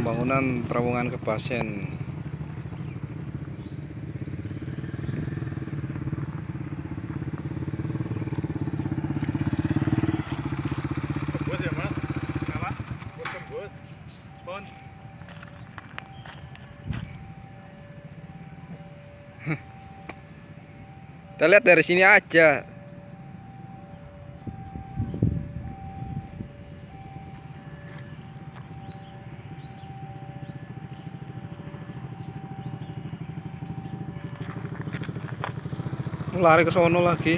pembangunan terowongan kebus. Pon. kita lihat dari sini aja lari ke sono lagi